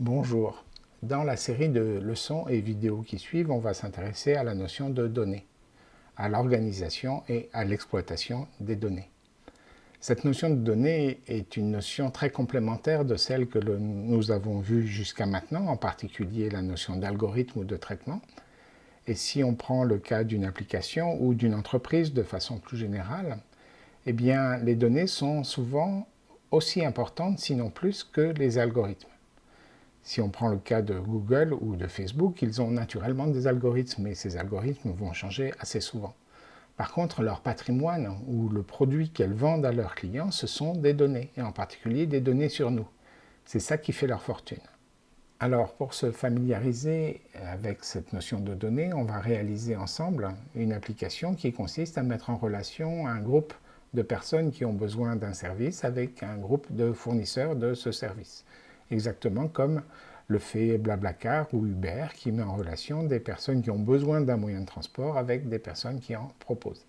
Bonjour. Dans la série de leçons et vidéos qui suivent, on va s'intéresser à la notion de données, à l'organisation et à l'exploitation des données. Cette notion de données est une notion très complémentaire de celle que nous avons vue jusqu'à maintenant, en particulier la notion d'algorithme ou de traitement. Et si on prend le cas d'une application ou d'une entreprise de façon plus générale, eh bien, les données sont souvent aussi importantes, sinon plus, que les algorithmes. Si on prend le cas de Google ou de Facebook, ils ont naturellement des algorithmes, mais ces algorithmes vont changer assez souvent. Par contre, leur patrimoine ou le produit qu'elles vendent à leurs clients, ce sont des données, et en particulier des données sur nous. C'est ça qui fait leur fortune. Alors, pour se familiariser avec cette notion de données, on va réaliser ensemble une application qui consiste à mettre en relation un groupe de personnes qui ont besoin d'un service avec un groupe de fournisseurs de ce service exactement comme le fait Blablacar ou Uber qui met en relation des personnes qui ont besoin d'un moyen de transport avec des personnes qui en proposent.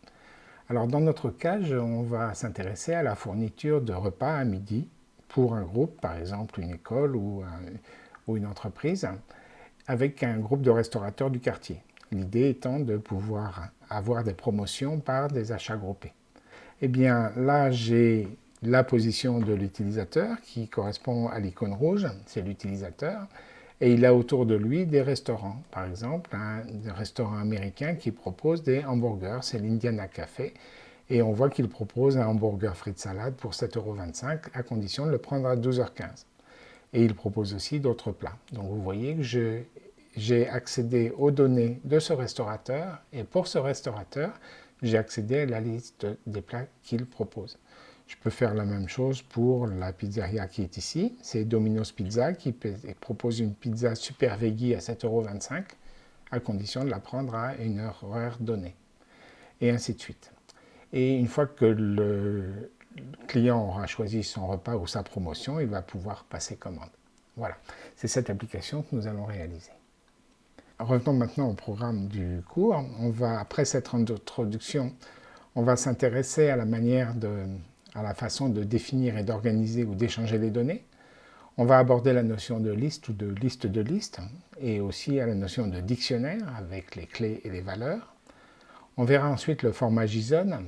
Alors dans notre cas, on va s'intéresser à la fourniture de repas à midi pour un groupe, par exemple une école ou, ou une entreprise, avec un groupe de restaurateurs du quartier. L'idée étant de pouvoir avoir des promotions par des achats groupés. Eh bien là, j'ai la position de l'utilisateur qui correspond à l'icône rouge, c'est l'utilisateur, et il a autour de lui des restaurants. Par exemple, un restaurant américain qui propose des hamburgers, c'est l'Indiana Café, et on voit qu'il propose un hamburger frites salade pour 7,25€ à condition de le prendre à 12h15. Et il propose aussi d'autres plats. Donc vous voyez que j'ai accédé aux données de ce restaurateur, et pour ce restaurateur, j'ai accédé à la liste des plats qu'il propose. Je peux faire la même chose pour la pizzeria qui est ici. C'est Domino's Pizza qui propose une pizza super veggie à 7,25€ à condition de la prendre à une heure horaire donnée. Et ainsi de suite. Et une fois que le client aura choisi son repas ou sa promotion, il va pouvoir passer commande. Voilà, c'est cette application que nous allons réaliser. Revenons maintenant au programme du cours. On va, après cette introduction, on va s'intéresser à la manière de à la façon de définir et d'organiser ou d'échanger les données. On va aborder la notion de liste ou de liste de liste et aussi à la notion de dictionnaire avec les clés et les valeurs. On verra ensuite le format JSON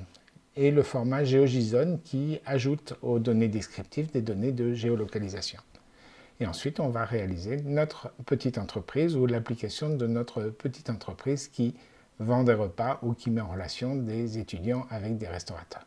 et le format GeoJSON qui ajoute aux données descriptives des données de géolocalisation. Et ensuite, on va réaliser notre petite entreprise ou l'application de notre petite entreprise qui vend des repas ou qui met en relation des étudiants avec des restaurateurs.